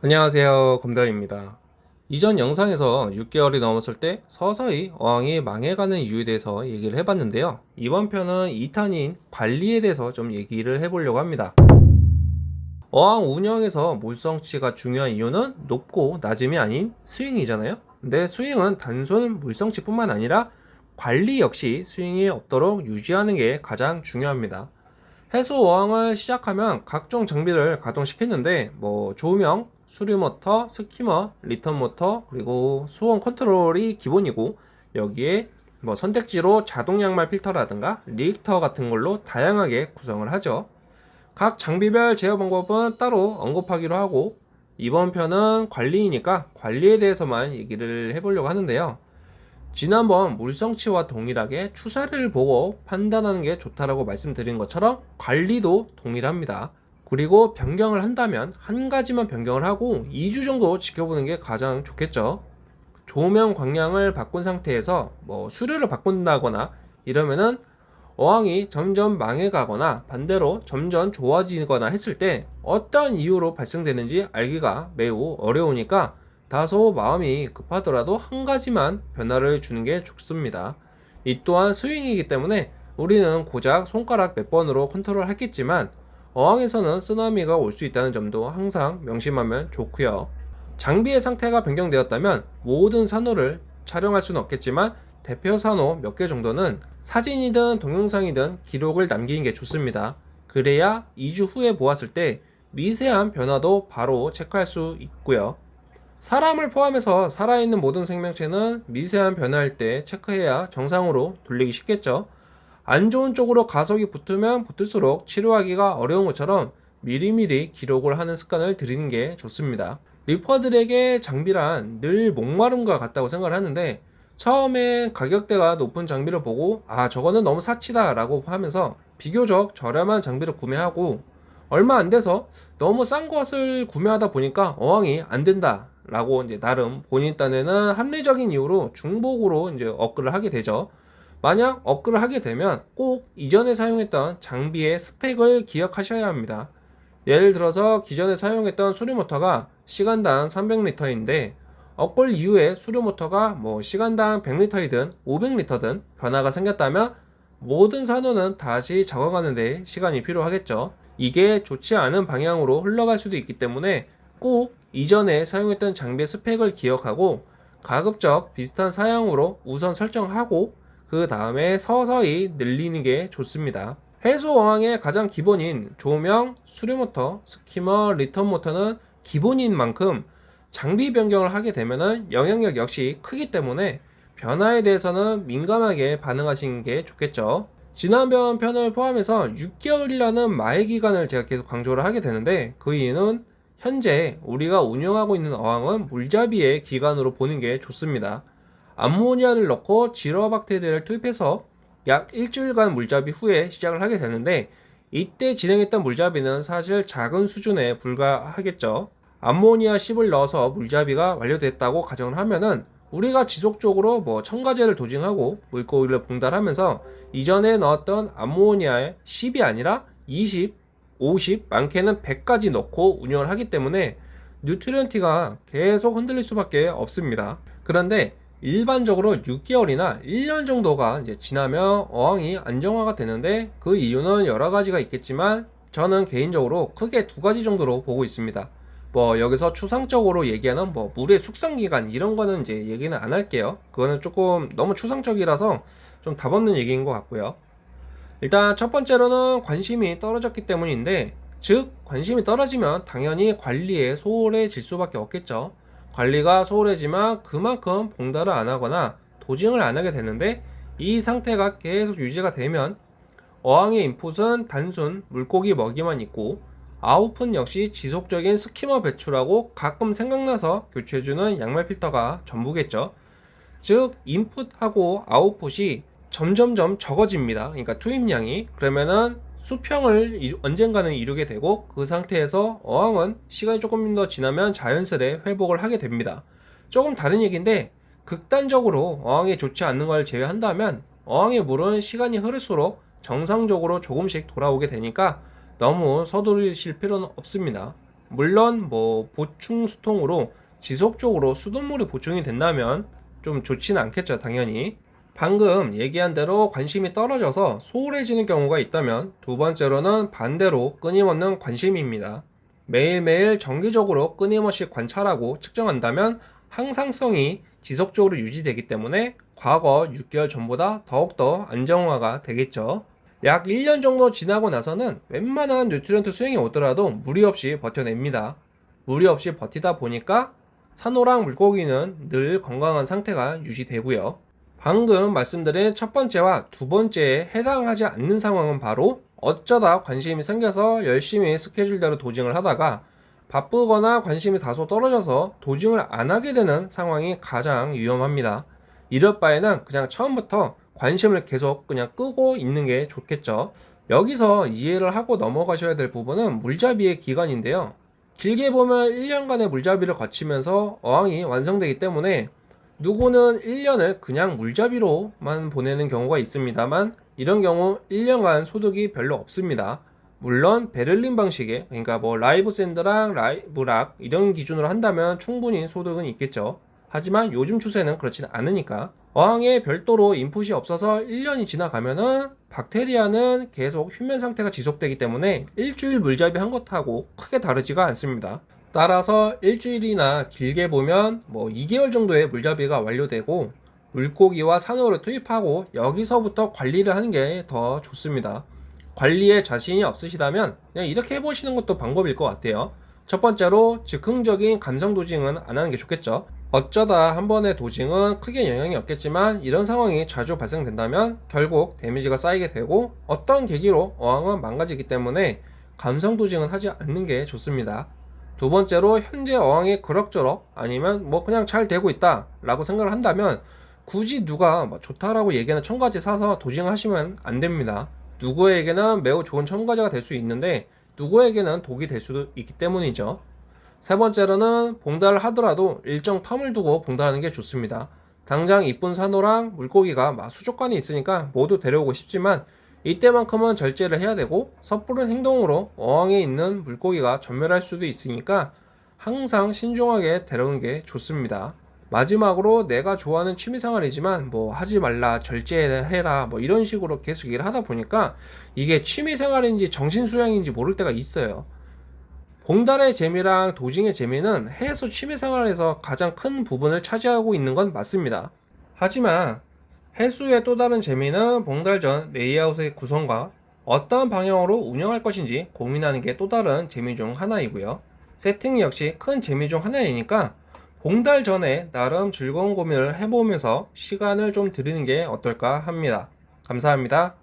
안녕하세요 검달입니다. 이전 영상에서 6개월이 넘었을 때 서서히 어항이 망해가는 이유에 대해서 얘기를 해봤는데요. 이번 편은 2탄인 관리에 대해서 좀 얘기를 해보려고 합니다. 어항 운영에서 물성치가 중요한 이유는 높고 낮음이 아닌 스윙이잖아요. 근데 스윙은 단순 물성치 뿐만 아니라 관리 역시 스윙이 없도록 유지하는 게 가장 중요합니다 해수 어항을 시작하면 각종 장비를 가동시켰는데 뭐 조명, 수류 모터, skimmer, return 모터, 그리고 수온 컨트롤이 기본이고 여기에 뭐 선택지로 자동 양말 필터라든가 reactor 같은 걸로 다양하게 구성을 하죠. 각 장비별 제어 방법은 따로 언급하기로 하고 이번 편은 관리이니까 관리에 대해서만 얘기를 해보려고 하는데요. 지난번 물성치와 동일하게 추세를 보고 판단하는 게 좋다라고 말씀드린 것처럼 관리도 동일합니다. 그리고 변경을 한다면 한 가지만 변경을 하고 2주 정도 지켜보는 게 가장 좋겠죠. 조명 광량을 바꾼 상태에서 뭐 수류를 바꾼다거나 이러면은 어항이 점점 망해가거나 반대로 점점 좋아지거나 했을 때 어떤 이유로 발생되는지 알기가 매우 어려우니까 다소 마음이 급하더라도 한 가지만 변화를 주는 게 좋습니다. 이 또한 스윙이기 때문에 우리는 고작 손가락 몇 번으로 컨트롤 하겠지만 어항에서는 쓰나미가 올 수 있다는 점도 항상 명심하면 좋고요 장비의 상태가 변경되었다면 모든 산호를 촬영할 수는 없겠지만 대표 산호 몇 개 정도는 사진이든 동영상이든 기록을 남기는 게 좋습니다. 그래야 2주 후에 보았을 때 미세한 변화도 바로 체크할 수 있고요. 사람을 포함해서 살아있는 모든 생명체는 미세한 변화일 때 체크해야 정상으로 돌리기 쉽겠죠. 안 좋은 쪽으로 가속이 붙으면 붙을수록 치료하기가 어려운 것처럼 미리미리 기록을 하는 습관을 들이는 게 좋습니다. 리퍼들에게 장비란 늘 목마름과 같다고 생각을 하는데 처음엔 가격대가 높은 장비를 보고 아 저거는 너무 사치다 라고 하면서 비교적 저렴한 장비를 구매하고 얼마 안 돼서 너무 싼 것을 구매하다 보니까 어항이 안 된다 라고 이제 나름 본인 딴에는 합리적인 이유로 중복으로 이제 업글을 하게 되죠. 만약 업글을 하게 되면 꼭 이전에 사용했던 장비의 스펙을 기억하셔야 합니다. 예를 들어서 기존에 사용했던 수류모터가 시간당 300리터인데 업글 이후에 수류모터가 뭐 시간당 100리터이든 500리터든 변화가 생겼다면 모든 산호는 다시 적어가는데 시간이 필요하겠죠. 이게 좋지 않은 방향으로 흘러갈 수도 있기 때문에 꼭 이전에 사용했던 장비의 스펙을 기억하고 가급적 비슷한 사양으로 우선 설정하고 그 다음에 서서히 늘리는 게 좋습니다. 해수 어항의 가장 기본인 조명, 수류모터, skimmer, 리턴 모터는 기본인 만큼 장비 변경을 하게 되면 영향력 역시 크기 때문에 변화에 대해서는 민감하게 반응하시는 게 좋겠죠. 지난번 편을 포함해서 6개월이라는 마의 기간을 제가 계속 강조를 하게 되는데 그 이유는 현재 우리가 운영하고 있는 어항은 물잡이의 기간으로 보는 게 좋습니다. 암모니아를 넣고 지러박테리아를 투입해서 약 일주일간 물잡이 후에 시작을 하게 되는데 이때 진행했던 물잡이는 사실 작은 수준에 불과하겠죠. 암모니아 10을 넣어서 물잡이가 완료됐다고 가정을 하면은 우리가 지속적으로 뭐 첨가제를 도징하고 물고기를 봉달하면서 이전에 넣었던 암모니아의 10이 아니라 20, 50, 많게는 100까지 넣고 운영을 하기 때문에 뉴트리언티가 계속 흔들릴 수밖에 없습니다. 그런데 일반적으로 6개월이나 1년 정도가 이제 지나면 어항이 안정화가 되는데 그 이유는 여러 가지가 있겠지만 저는 개인적으로 크게 두 가지 정도로 보고 있습니다. 뭐 여기서 추상적으로 얘기하는 뭐 물의 숙성 기간 이런 거는 이제 얘기는 안 할게요. 그거는 조금 너무 추상적이라서 좀 답 없는 얘기인 것 같고요. 일단 첫 번째로는 관심이 떨어졌기 때문인데 즉 관심이 떨어지면 당연히 관리에 소홀해질 수밖에 없겠죠. 관리가 소홀해지면 그만큼 봉달을 안 하거나 도징을 안 하게 되는데 이 상태가 계속 유지가 되면 어항의 인풋은 단순 물고기 먹이만 있고 아웃풋 역시 지속적인 스키머 배출하고 가끔 생각나서 교체해주는 양말 필터가 전부겠죠. 즉 인풋하고 아웃풋이 점점점 적어집니다. 그러니까 투입량이 그러면은 수평을 언젠가는 이루게 되고 그 상태에서 어항은 시간이 조금 더 지나면 자연스레 회복을 하게 됩니다. 조금 다른 얘기인데 극단적으로 어항에 좋지 않는 걸 제외한다면 어항의 물은 시간이 흐를수록 정상적으로 조금씩 돌아오게 되니까 너무 서두르실 필요는 없습니다. 물론 뭐 보충 수통으로 지속적으로 수돗물이 보충이 된다면 좀 좋지는 않겠죠, 당연히. 방금 얘기한 대로 관심이 떨어져서 소홀해지는 경우가 있다면 두 번째로는 반대로 끊임없는 관심입니다. 매일매일 정기적으로 끊임없이 관찰하고 측정한다면 항상성이 지속적으로 유지되기 때문에 과거 6개월 전보다 더욱더 안정화가 되겠죠. 약 1년 정도 지나고 나서는 웬만한 nutrient swing이 오더라도 무리 없이 버텨냅니다. 무리 없이 버티다 보니까 산호랑 물고기는 늘 건강한 상태가 유지되고요. 방금 말씀드린 첫 번째와 두 번째에 해당하지 않는 상황은 바로 어쩌다 관심이 생겨서 열심히 스케줄대로 도징을 하다가 바쁘거나 관심이 다소 떨어져서 도징을 안 하게 되는 상황이 가장 위험합니다. 이럴 바에는 그냥 처음부터 관심을 계속 그냥 끄고 있는 게 좋겠죠. 여기서 이해를 하고 넘어가셔야 될 부분은 물잡이의 기간인데요. 길게 보면 1년간의 물잡이를 거치면서 어항이 완성되기 때문에 누구는 1년을 그냥 물잡이로만 보내는 경우가 있습니다만 이런 경우 1년간 소득이 별로 없습니다. 물론 베를린 방식의 그러니까 뭐 live sand랑 live rock 이런 기준으로 한다면 충분히 소득은 있겠죠. 하지만 요즘 추세는 그렇지는 않으니까 어항에 별도로 인풋이 없어서 1년이 지나가면은 박테리아는 계속 휴면 상태가 지속되기 때문에 일주일 물잡이 한 것하고 크게 다르지가 않습니다. 따라서 일주일이나 길게 보면 뭐 2개월 정도의 물잡이가 완료되고 물고기와 산호를 투입하고 여기서부터 관리를 하는 게 더 좋습니다. 관리에 자신이 없으시다면 그냥 이렇게 해보시는 것도 방법일 것 같아요. 첫 번째로 즉흥적인 감성 도징은 안 하는 게 좋겠죠. 어쩌다 한 번의 도징은 크게 영향이 없겠지만 이런 상황이 자주 발생된다면 결국 데미지가 쌓이게 되고 어떤 계기로 어항은 망가지기 때문에 감성 도징은 하지 않는 게 좋습니다. 두 번째로 현재 어항이 그럭저럭 아니면 뭐 그냥 잘 되고 있다 라고 생각을 한다면 굳이 누가 뭐 좋다라고 얘기하는 첨가지 사서 도징하시면 안 됩니다. 누구에게는 매우 좋은 첨가제가 될 수 있는데 누구에게는 독이 될 수도 있기 때문이죠. 세 번째로는 봉달을 하더라도 일정 텀을 두고 봉달하는 게 좋습니다. 당장 이쁜 산호랑 물고기가 막 수족관이 있으니까 모두 데려오고 싶지만 이때만큼은 절제를 해야 되고 섣부른 행동으로 어항에 있는 물고기가 전멸할 수도 있으니까 항상 신중하게 데려오는 게 좋습니다. 마지막으로 내가 좋아하는 취미생활이지만 뭐 하지 말라 절제해라 뭐 이런 식으로 계속 일을 하다 보니까 이게 취미생활인지 정신수양인지 모를 때가 있어요. 봉달의 재미랑 도징의 재미는 해수 취미생활에서 가장 큰 부분을 차지하고 있는 건 맞습니다. 하지만 해수의 또 다른 재미는 봉달전 레이아웃의 구성과 어떤 방향으로 운영할 것인지 고민하는 게 또 다른 재미 중 하나이고요. 세팅 역시 큰 재미 중 하나이니까 봉달 전에 나름 즐거운 고민을 해보면서 시간을 좀 들이는 게 어떨까 합니다. 감사합니다.